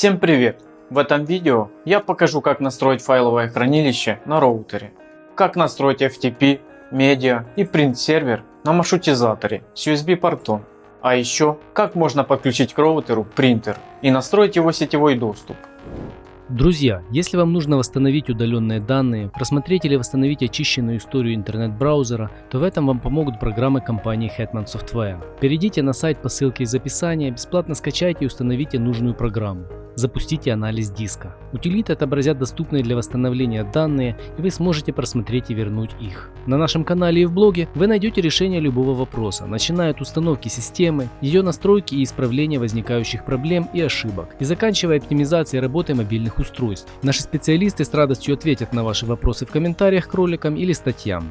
Всем привет! В этом видео я покажу как настроить файловое хранилище на роутере, как настроить FTP, медиа и print сервер на маршрутизаторе с USB портом, а еще как можно подключить к роутеру принтер и настроить его сетевой доступ. Друзья, если вам нужно восстановить удаленные данные, просмотреть или восстановить очищенную историю интернет-браузера, то в этом вам помогут программы компании Hetman Software. Перейдите на сайт по ссылке из описания, бесплатно скачайте и установите нужную программу. Запустите анализ диска. Утилиты отобразят доступные для восстановления данные и вы сможете просмотреть и вернуть их. На нашем канале и в блоге вы найдете решение любого вопроса, начиная от установки системы, ее настройки и исправления возникающих проблем и ошибок, и заканчивая оптимизацией работы мобильных устройств. Наши специалисты с радостью ответят на ваши вопросы в комментариях к роликам или статьям.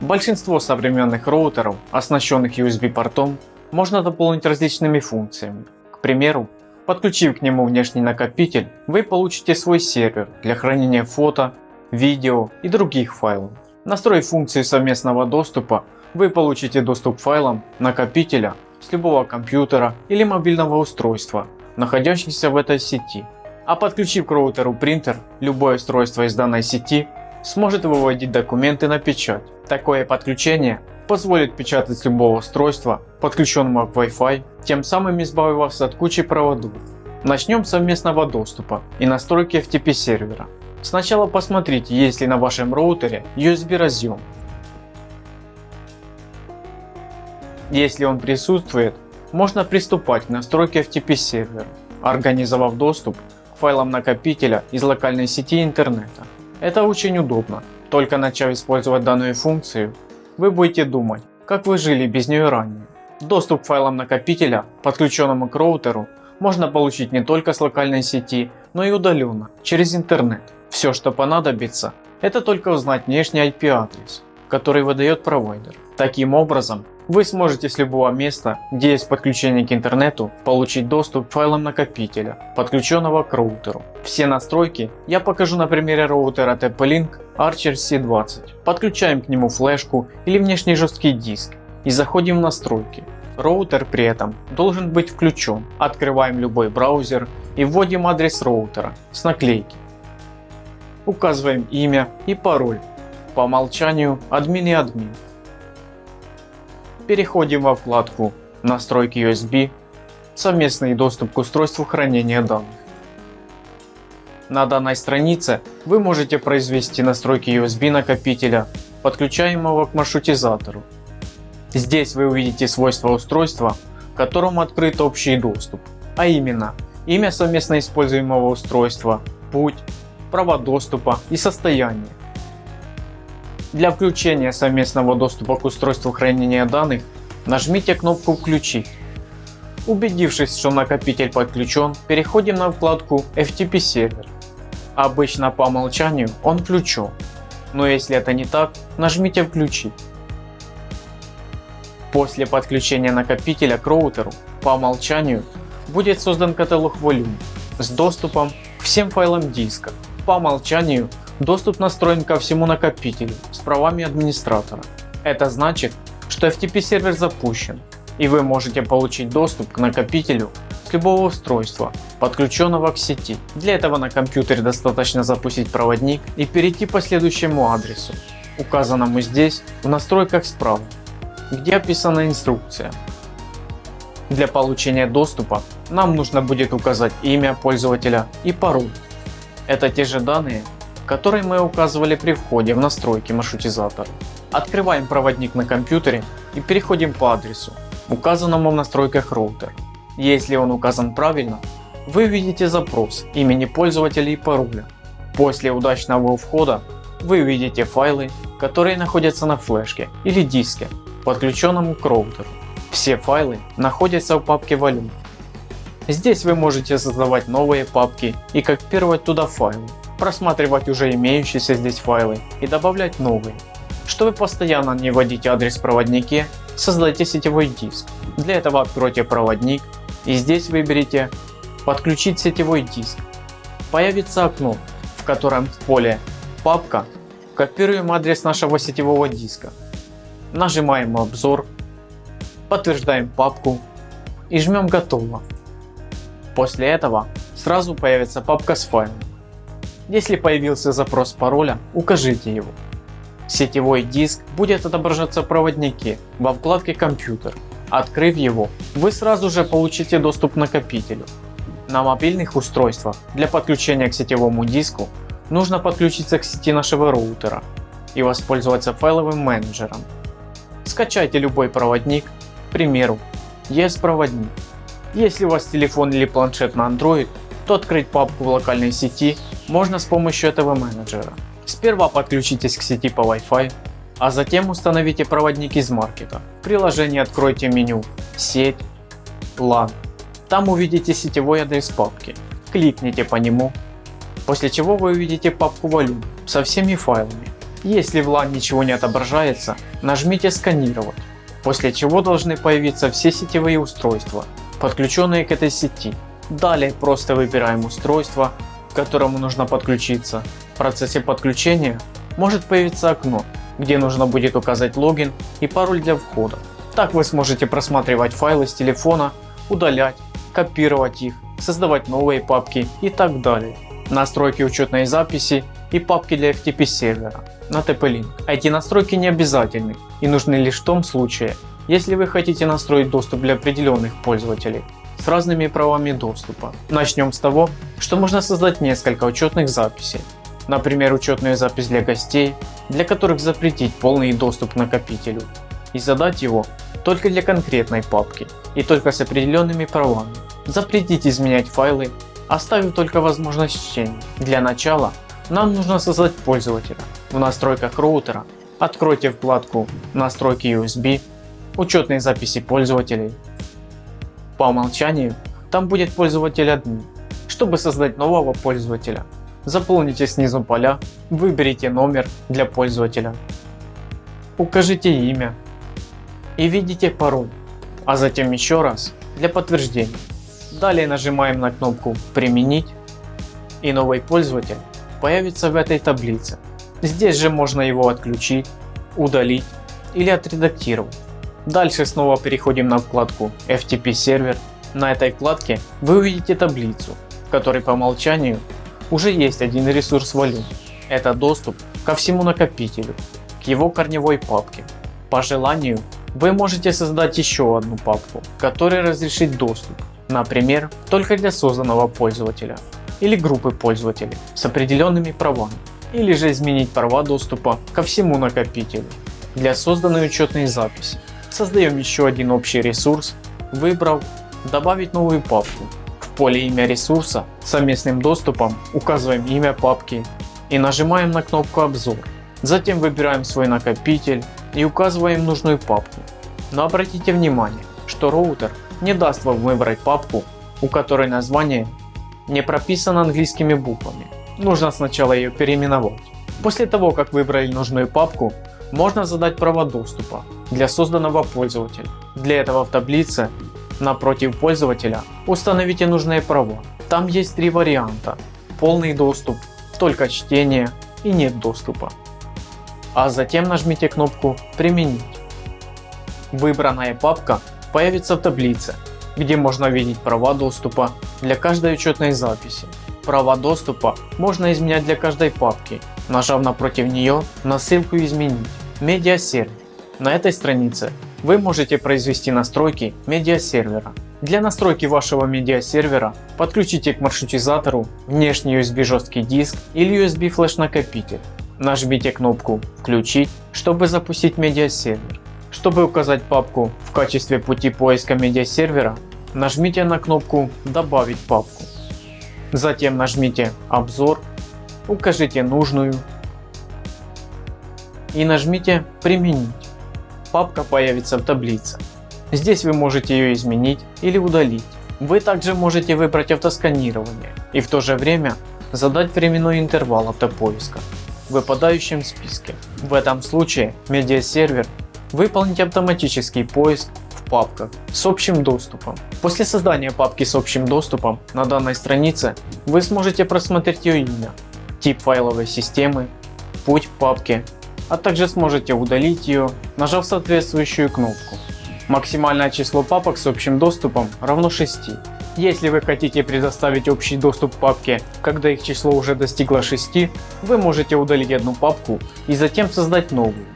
Большинство современных роутеров, оснащенных USB портом, можно дополнить различными функциями. К примеру, Подключив к нему внешний накопитель, вы получите свой сервер для хранения фото, видео и других файлов. Настроив функции совместного доступа, вы получите доступ к файлам накопителя с любого компьютера или мобильного устройства, находящихся в этой сети. А подключив к роутеру принтер, любое устройство из данной сети сможет выводить документы на печать. Такое подключение позволит печатать с любого устройства, подключенного к Wi-Fi, тем самым избавив вас от кучи проводов. Начнем с совместного доступа и настройки FTP сервера. Сначала посмотрите, есть ли на вашем роутере USB разъем. Если он присутствует, можно приступать к настройке FTP сервера, организовав доступ к файлам накопителя из локальной сети интернета. Это очень удобно. Только начав использовать данную функцию, вы будете думать, как вы жили без нее ранее. Доступ к файлам накопителя, подключенному к роутеру, можно получить не только с локальной сети, но и удаленно, через интернет. Все, что понадобится, это только узнать внешний IP адрес, который выдает провайдер. Таким образом, вы сможете с любого места, где есть подключение к интернету, получить доступ к файлам накопителя, подключенного к роутеру. Все настройки я покажу на примере роутера TP-Link Archer C20. Подключаем к нему флешку или внешний жесткий диск и заходим в настройки. Роутер при этом должен быть включен. Открываем любой браузер и вводим адрес роутера с наклейки. Указываем имя и пароль. По умолчанию админ и админ. Переходим во вкладку настройки USB, совместный доступ к устройству хранения данных. На данной странице вы можете произвести настройки USB накопителя, подключаемого к маршрутизатору. Здесь вы увидите свойства устройства, к которому открыт общий доступ, а именно имя совместно используемого устройства, путь, права доступа и состояние. Для включения совместного доступа к устройству хранения данных нажмите кнопку «Включить». Убедившись, что накопитель подключен, переходим на вкладку FTP сервер. Обычно по умолчанию он включен, но если это не так, нажмите «Включить». После подключения накопителя к роутеру по умолчанию будет создан каталог Volume с доступом к всем файлам диска. По умолчанию Доступ настроен ко всему накопителю с правами администратора. Это значит, что FTP сервер запущен и вы можете получить доступ к накопителю с любого устройства, подключенного к сети. Для этого на компьютере достаточно запустить проводник и перейти по следующему адресу, указанному здесь в настройках справа, где описана инструкция. Для получения доступа нам нужно будет указать имя пользователя и пароль. Это те же данные, который мы указывали при входе в настройки маршрутизатора. Открываем проводник на компьютере и переходим по адресу, указанному в настройках роутера. Если он указан правильно, вы видите запрос имени пользователя и пароля. После удачного входа вы увидите файлы, которые находятся на флешке или диске, подключенному к роутеру. Все файлы находятся в папке Volume. Здесь вы можете создавать новые папки и копировать туда файлы просматривать уже имеющиеся здесь файлы и добавлять новые. Чтобы постоянно не вводить адрес в проводнике, создайте сетевой диск. Для этого откройте проводник и здесь выберите подключить сетевой диск. Появится окно, в котором в поле папка копируем адрес нашего сетевого диска. Нажимаем обзор, подтверждаем папку и жмем готово. После этого сразу появится папка с файлом. Если появился запрос пароля, укажите его. Сетевой диск будет отображаться в проводнике во вкладке компьютер. Открыв его, вы сразу же получите доступ к накопителю. На мобильных устройствах для подключения к сетевому диску нужно подключиться к сети нашего роутера и воспользоваться файловым менеджером. Скачайте любой проводник, к примеру, ES проводник. Если у вас телефон или планшет на Android, то открыть папку в локальной сети можно с помощью этого менеджера. Сперва подключитесь к сети по Wi-Fi, а затем установите проводник из маркета. В приложении откройте меню «Сеть», «LAN». Там увидите сетевой адрес папки. Кликните по нему, после чего вы увидите папку Volume со всеми файлами. Если в LAN ничего не отображается, нажмите «Сканировать», после чего должны появиться все сетевые устройства, подключенные к этой сети. Далее просто выбираем устройство, к которому нужно подключиться. В процессе подключения может появиться окно, где нужно будет указать логин и пароль для входа. Так вы сможете просматривать файлы с телефона, удалять, копировать их, создавать новые папки и так далее. Настройки учетной записи и папки для FTP сервера на TP-Link. Эти настройки не обязательны и нужны лишь в том случае, если вы хотите настроить доступ для определенных пользователей с разными правами доступа. Начнем с того, что можно создать несколько учетных записей. Например, учетную запись для гостей, для которых запретить полный доступ к накопителю и задать его только для конкретной папки и только с определенными правами. Запретить изменять файлы, оставив только возможность чтения. Для начала нам нужно создать пользователя. В настройках роутера откройте вкладку настройки USB, учетные записи пользователей. По умолчанию там будет пользователь админ. Чтобы создать нового пользователя, заполните снизу поля, выберите номер для пользователя, укажите имя и введите пароль, а затем еще раз для подтверждения. Далее нажимаем на кнопку применить и новый пользователь появится в этой таблице. Здесь же можно его отключить, удалить или отредактировать. Дальше снова переходим на вкладку FTP сервер. На этой вкладке вы увидите таблицу, в которой по умолчанию уже есть один ресурс Volume. Это доступ ко всему накопителю, к его корневой папке. По желанию вы можете создать еще одну папку, которой разрешить доступ, например, только для созданного пользователя или группы пользователей с определенными правами, или же изменить права доступа ко всему накопителю для созданной учетной записи. Создаем еще один общий ресурс, выбрав добавить новую папку. В поле имя ресурса совместным доступом указываем имя папки и нажимаем на кнопку обзор. Затем выбираем свой накопитель и указываем нужную папку. Но обратите внимание, что роутер не даст вам выбрать папку, у которой название не прописано английскими буквами. Нужно сначала ее переименовать. После того как выбрали нужную папку, можно задать права доступа для созданного пользователя. Для этого в таблице напротив пользователя установите нужные права. Там есть три варианта. Полный доступ, только чтение и нет доступа. А затем нажмите кнопку применить. Выбранная папка появится в таблице, где можно видеть права доступа для каждой учетной записи. Права доступа можно изменять для каждой папки, нажав напротив нее на ссылку изменить медиасервер. На этой странице вы можете произвести настройки медиасервера. Для настройки вашего медиасервера подключите к маршрутизатору внешний USB жесткий диск или USB флеш накопитель. Нажмите кнопку включить, чтобы запустить медиасервер. Чтобы указать папку в качестве пути поиска медиасервера, нажмите на кнопку добавить папку. Затем нажмите обзор, укажите нужную и нажмите «Применить». Папка появится в таблице. Здесь вы можете ее изменить или удалить. Вы также можете выбрать автосканирование и в то же время задать временной интервал автопоиска в выпадающем списке. В этом случае медиасервер выполнит автоматический поиск в папках с общим доступом. После создания папки с общим доступом на данной странице вы сможете просмотреть ее имя, тип файловой системы, путь в папке а также сможете удалить ее, нажав соответствующую кнопку. Максимальное число папок с общим доступом равно 6. Если вы хотите предоставить общий доступ папке, когда их число уже достигло 6, вы можете удалить одну папку и затем создать новую.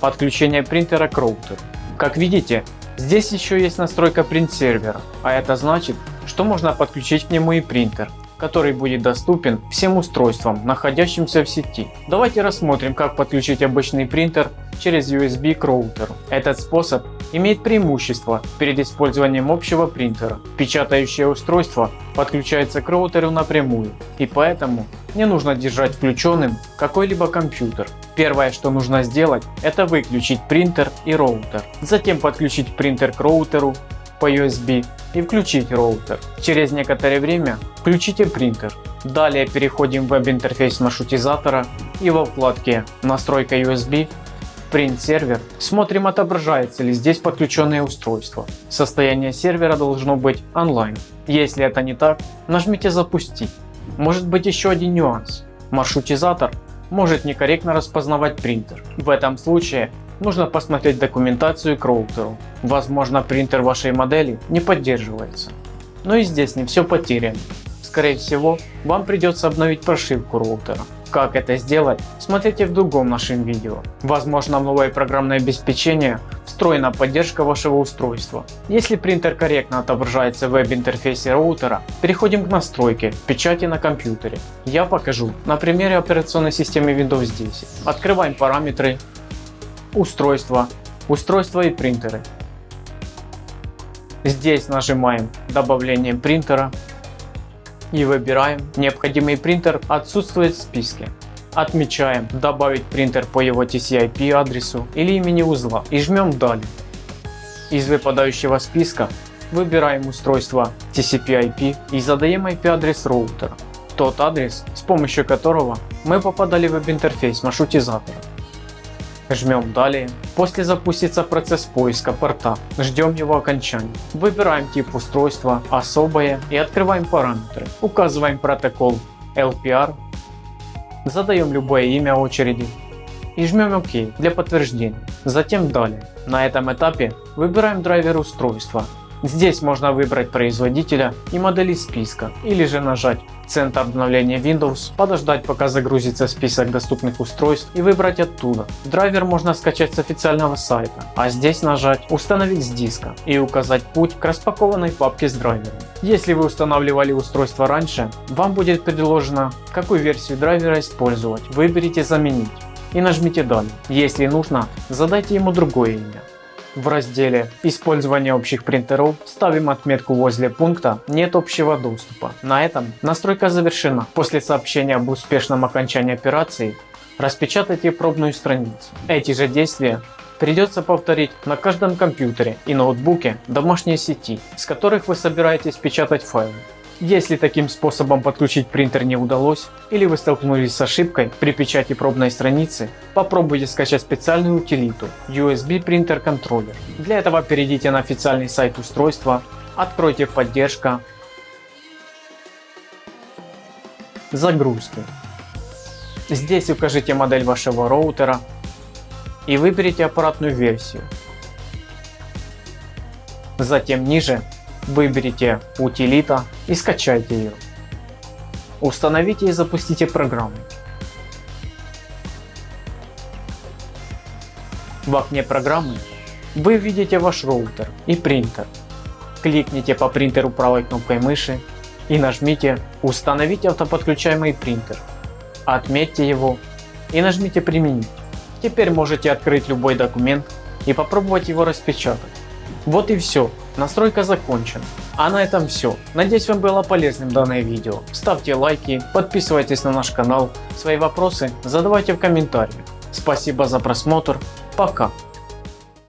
Подключение принтера к роутеру. Как видите, здесь еще есть настройка print сервера, а это значит, что можно подключить к нему и принтер, который будет доступен всем устройствам, находящимся в сети. Давайте рассмотрим, как подключить обычный принтер через USB к роутеру. Этот способ имеет преимущество перед использованием общего принтера. Печатающее устройство подключается к роутеру напрямую и поэтому не нужно держать включенным какой-либо компьютер. Первое что нужно сделать это выключить принтер и роутер. Затем подключить принтер к роутеру по USB и включить роутер. Через некоторое время включите принтер. Далее переходим в веб-интерфейс маршрутизатора и во вкладке настройка USB Print сервер смотрим отображается ли здесь подключенное устройство. Состояние сервера должно быть онлайн. Если это не так, нажмите запустить. Может быть еще один нюанс. Маршрутизатор может некорректно распознавать принтер. В этом случае нужно посмотреть документацию к роутеру. Возможно принтер вашей модели не поддерживается. Но и здесь не все потеряно. Скорее всего вам придется обновить прошивку роутера. Как это сделать, смотрите в другом нашем видео. Возможно новое программное обеспечение встроена поддержка вашего устройства. Если принтер корректно отображается в веб-интерфейсе роутера, переходим к настройке печати на компьютере. Я покажу на примере операционной системы Windows 10. Открываем параметры, устройства, устройства и принтеры. Здесь нажимаем добавление принтера и выбираем необходимый принтер отсутствует в списке. Отмечаем добавить принтер по его TCP адресу или имени узла и жмем далее. Из выпадающего списка выбираем устройство TCP/IP и задаем IP адрес роутера, тот адрес с помощью которого мы попадали в веб-интерфейс маршрутизатора. Жмем далее. После запустится процесс поиска порта. Ждем его окончания. Выбираем тип устройства, особое и открываем параметры. Указываем протокол LPR. Задаем любое имя очереди и жмем ОК для подтверждения. Затем далее. На этом этапе выбираем драйвер устройства. Здесь можно выбрать производителя и модели списка или же нажать центр обновления Windows, подождать пока загрузится список доступных устройств и выбрать оттуда. Драйвер можно скачать с официального сайта, а здесь нажать установить с диска и указать путь к распакованной папке с драйвером. Если вы устанавливали устройство раньше, вам будет предложено какую версию драйвера использовать, выберите заменить и нажмите далее. Если нужно задайте ему другое имя. В разделе «Использование общих принтеров» ставим отметку возле пункта «Нет общего доступа». На этом настройка завершена. После сообщения об успешном окончании операции распечатайте пробную страницу. Эти же действия придется повторить на каждом компьютере и ноутбуке домашней сети, с которых вы собираетесь печатать файлы. Если таким способом подключить принтер не удалось или вы столкнулись с ошибкой при печати пробной страницы, попробуйте скачать специальную утилиту USB принтер контроллер. Для этого перейдите на официальный сайт устройства, откройте поддержка, загрузки. Здесь укажите модель вашего роутера и выберите аппаратную версию. Затем ниже Выберите утилита и скачайте ее. Установите и запустите программу. В окне программы вы видите ваш роутер и принтер. Кликните по принтеру правой кнопкой мыши и нажмите «Установить автоподключаемый принтер». Отметьте его и нажмите «Применить». Теперь можете открыть любой документ и попробовать его распечатать. Вот и все. Настройка закончена. А на этом все. Надеюсь вам было полезным данное видео. Ставьте лайки, подписывайтесь на наш канал. Свои вопросы задавайте в комментариях. Спасибо за просмотр. Пока.